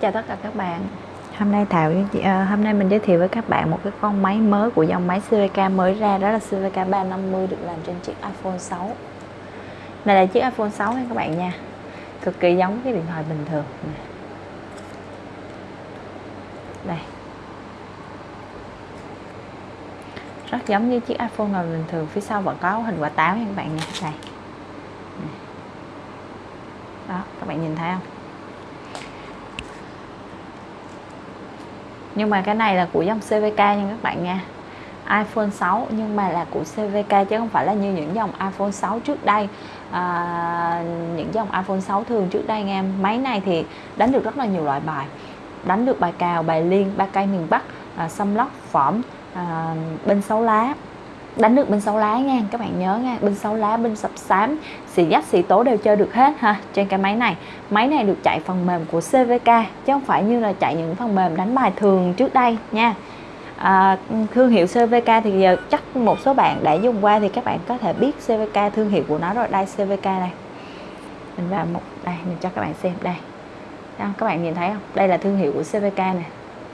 chào tất cả các bạn. Hôm nay thảo uh, hôm nay mình giới thiệu với các bạn một cái con máy mới của dòng máy CVK mới ra đó là CVK 350 được làm trên chiếc iPhone 6 này là chiếc iPhone 6 nha các bạn nha. Cực kỳ giống cái điện thoại bình thường. Đây. Rất giống như chiếc iPhone nào bình thường phía sau vẫn có hình quả táo nha các bạn nha. Đây. Đó các bạn nhìn thấy không? Nhưng mà cái này là của dòng CVK nha các bạn nha. iPhone 6 nhưng mà là của CVK chứ không phải là như những dòng iPhone 6 trước đây. À, những dòng iPhone 6 thường trước đây nghe máy này thì đánh được rất là nhiều loại bài. Đánh được bài cào bài liên ba cây miền Bắc à, xâm lóc phỏm à, bên sáu lá đánh được bên sáu lá nha các bạn nhớ nha. Bên sáu lá bên sập xám xì dắt xì tố đều chơi được hết ha. Trên cái máy này máy này được chạy phần mềm của CVK chứ không phải như là chạy những phần mềm đánh bài thường trước đây nha. À, thương hiệu CVK thì giờ chắc một số bạn đã dùng qua thì các bạn có thể biết CVK thương hiệu của nó rồi. Đây CVK này. Mình vào một đây mình cho các bạn xem đây. Các bạn nhìn thấy không? Đây là thương hiệu của CVK này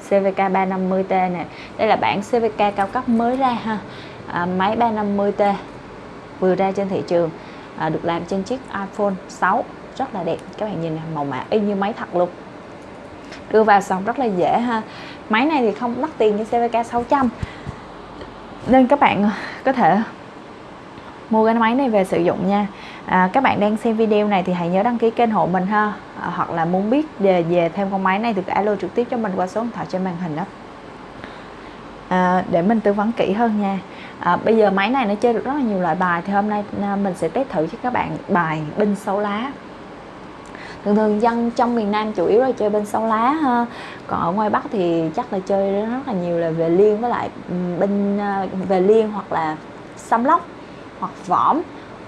CVK 350T này đây là bản CVK cao cấp mới ra ha à, máy 350T vừa ra trên thị trường à, được làm trên chiếc iPhone 6 rất là đẹp. Các bạn nhìn màu mã y như máy thật luôn. Đưa vào xong rất là dễ ha. Máy này thì không đắt tiền như CVK 600 nên các bạn có thể mua cái máy này về sử dụng nha. À, các bạn đang xem video này thì hãy nhớ đăng ký kênh hộ mình ha. À, hoặc là muốn biết về, về thêm con máy này thì alo trực tiếp cho mình qua số điện thoại trên màn hình đó. À, để mình tư vấn kỹ hơn nha à, bây giờ máy này nó chơi được rất là nhiều loại bài thì hôm nay à, mình sẽ test thử cho các bạn bài binh sáu lá. Thường thường dân trong miền Nam chủ yếu là chơi bên sáu lá ha. Còn ở ngoài Bắc thì chắc là chơi rất là nhiều là về liên với lại ừ, bên à, về liên hoặc là xăm lóc hoặc võm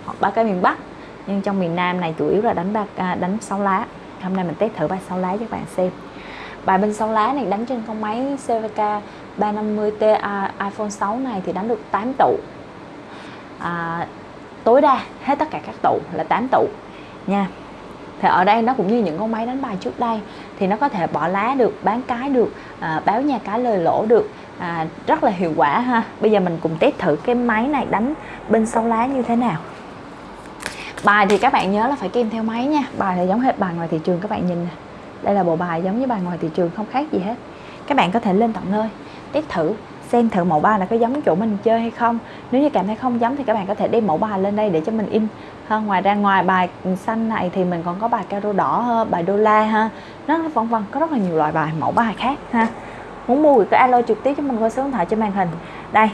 hoặc ba cái miền Bắc. Nhưng trong miền Nam này chủ yếu là đánh ba à, đánh sáu lá. Hôm nay mình test thử bài sáu lá cho các bạn xem. Bài bên sáu lá này đánh trên con máy CVK 350T iPhone 6 này thì đánh được 8 tụ. À, tối đa hết tất cả các tụ là 8 tụ nha. Thì ở đây nó cũng như những con máy đánh bài trước đây thì nó có thể bỏ lá được bán cái được à, báo nhà cái lời lỗ được. À, rất là hiệu quả ha. Bây giờ mình cùng test thử cái máy này đánh bên sau lá như thế nào. Bài thì các bạn nhớ là phải kèm theo máy nha. Bài thì giống hết bài ngoài thị trường các bạn nhìn nè. Đây là bộ bài giống như bài ngoài thị trường không khác gì hết. Các bạn có thể lên tận nơi test thử, xem thử mẫu bài là có giống chỗ mình chơi hay không. Nếu như cảm thấy không giống thì các bạn có thể đem mẫu bài lên đây để cho mình in. Ha, ngoài ra ngoài bài xanh này thì mình còn có bài caro đỏ bài đô la ha. Nó vân vân, có rất là nhiều loại bài mẫu bài khác ha. Muốn mua thì cứ alo trực tiếp cho mình qua số điện thoại trên màn hình. Đây,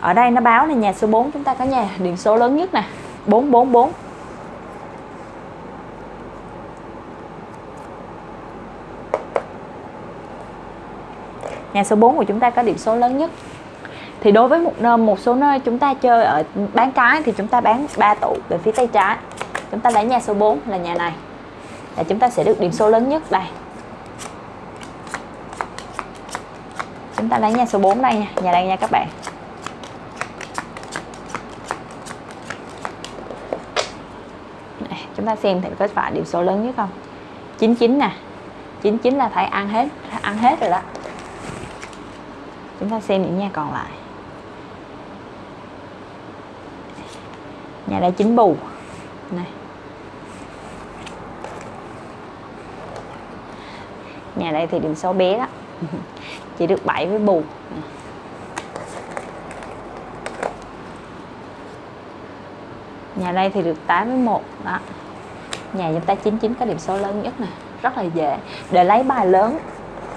ở đây nó báo là nhà số 4 chúng ta có nhà, điện số lớn nhất nè. 444 nhà số 4 của chúng ta có điểm số lớn nhất. Thì đối với một nơi một số nơi chúng ta chơi ở bán cái thì chúng ta bán 3 tụ về phía tay trái. Chúng ta lấy nhà số 4 là nhà này. Là chúng ta sẽ được điểm số lớn nhất đây. Chúng ta lấy nhà số 4 đây nha. Nhà đây nha các bạn. Chúng ta xem thì có phải điểm số lớn nhất không. 99 nè. 99 là phải ăn hết ăn hết rồi đó chúng ta xem những nhà còn lại. Nhà đây chính bù. Này. Nhà đây thì điểm số bé đó. Chỉ được 7 với bù. Nhà đây thì được 8 với 1 đó. Nhà chúng ta 99 có điểm số lớn nhất nè. Rất là dễ. Để lấy bài lớn,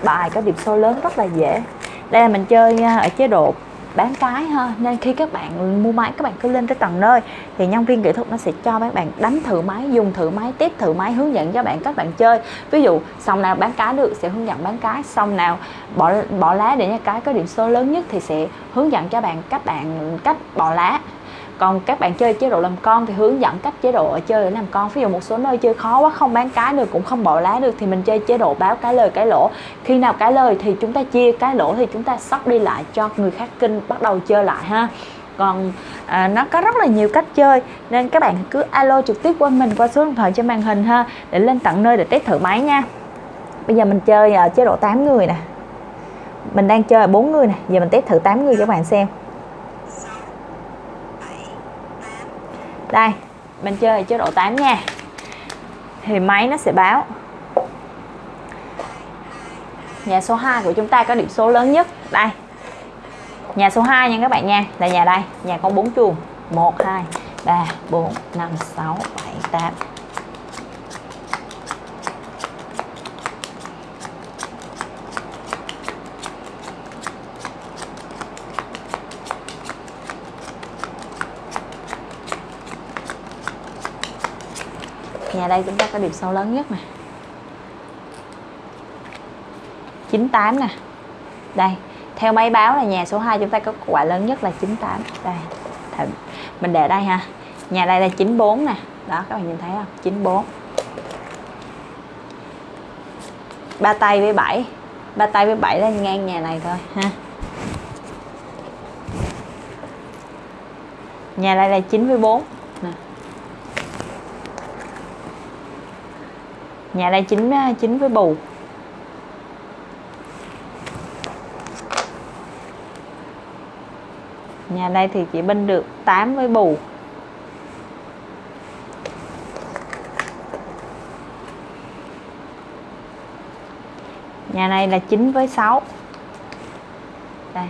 bài có điểm số lớn rất là dễ đây là mình chơi à, ở chế độ bán cái ha. Nên khi các bạn mua máy, các bạn cứ lên tới tầng nơi, thì nhân viên kỹ thuật nó sẽ cho các bạn đánh thử máy, dùng thử máy tiếp thử máy, hướng dẫn cho bạn các bạn chơi. Ví dụ, xong nào bán cá được, sẽ hướng dẫn bán cái. Xong nào bỏ bỏ lá để cho cái có điểm số lớn nhất thì sẽ hướng dẫn cho bạn các bạn, cách bỏ lá còn các bạn chơi chế độ làm con thì hướng dẫn cách chế độ ở chơi để làm con. Ví dụ một số nơi chơi khó quá không bán cái được cũng không bỏ lá được thì mình chơi chế độ báo cái lời cái lỗ. Khi nào cái lời thì chúng ta chia cái lỗ thì chúng ta sóc đi lại cho người khác kinh bắt đầu chơi lại ha. Còn à, nó có rất là nhiều cách chơi nên các bạn cứ alo trực tiếp qua mình qua số điện thoại trên màn hình ha để lên tận nơi để test thử máy nha. Bây giờ mình chơi ở chế độ 8 người nè. Mình đang chơi bốn 4 người nè giờ mình test thử 8 người cho các bạn xem. Đây mình chơi chế độ 8 nha. Thì máy nó sẽ báo. Nhà số 2 của chúng ta có điểm số lớn nhất. Đây. Nhà số 2 nha các bạn nha. Là nhà đây. Nhà có 4 chuồng. 1 2 3 4 5 6 7 8 nhà đây chúng ta có điểm sâu lớn nhất nè. 98 nè. Đây, theo máy báo là nhà số 2 chúng ta có quả lớn nhất là 98 đây mình để đây ha. Nhà đây là 94 nè. Đó, các bạn nhìn thấy không? 94 ba tay với 7 ba tay với 7 là ngang nhà này thôi, ha. Nhà đây là 94 với 4 nè nhà đây 9 9 ờ, với bù. Nhà đây thì chỉ binh được 8 với bù. Nhà này là 9 với 6 đây.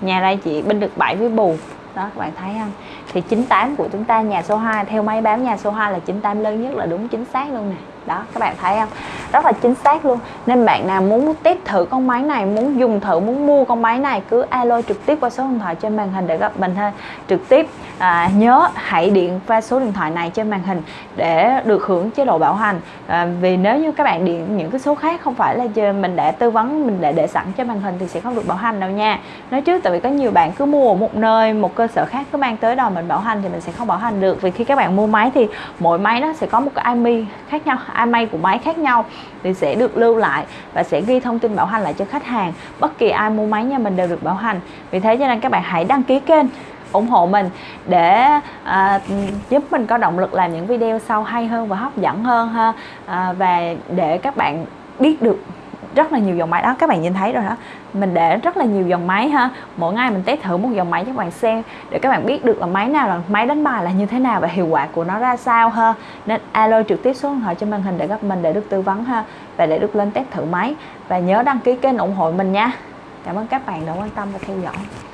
Nhà đây chỉ binh được 7 với bù. Đó, các bạn thấy không? Thì 98 của chúng ta, nhà số 2 theo máy báo nhà số 2 là 98 lớn nhất là đúng chính xác luôn nè đó các bạn thấy không? Rất là chính xác luôn. Nên bạn nào muốn test thử con máy này muốn dùng thử muốn mua con máy này cứ alo trực tiếp qua số điện thoại trên màn hình để gặp mình ha. Trực tiếp à, nhớ hãy điện qua số điện thoại này trên màn hình để được hưởng chế độ bảo hành. À, vì nếu như các bạn điện những cái số khác không phải là mình đã tư vấn mình đã để sẵn trên màn hình thì sẽ không được bảo hành đâu nha. Nói trước tại vì có nhiều bạn cứ mua ở một nơi một cơ sở khác cứ mang tới đòi mình bảo hành thì mình sẽ không bảo hành được. Vì khi các bạn mua máy thì mỗi máy nó sẽ có một cái IMEI khác nhau. IMEI của máy khác nhau thì sẽ được lưu lại và sẽ ghi thông tin bảo hành lại cho khách hàng. Bất kỳ ai mua máy nhà mình đều được bảo hành. Vì thế cho nên các bạn hãy đăng ký kênh ủng hộ mình để à, giúp mình có động lực làm những video sau hay hơn và hấp dẫn hơn ha. À, và để các bạn biết được rất là nhiều dòng máy đó. Các bạn nhìn thấy rồi đó. Mình để rất là nhiều dòng máy ha. Mỗi ngày mình test thử một dòng máy cho các bạn xem, để các bạn biết được là máy nào là, máy đánh bài là như thế nào và hiệu quả của nó ra sao ha. Nên alo trực tiếp số điện thoại trên màn hình để gặp mình, để được tư vấn ha, và để được lên test thử máy. Và nhớ đăng ký kênh ủng hộ mình nha. Cảm ơn các bạn đã quan tâm và theo dõi.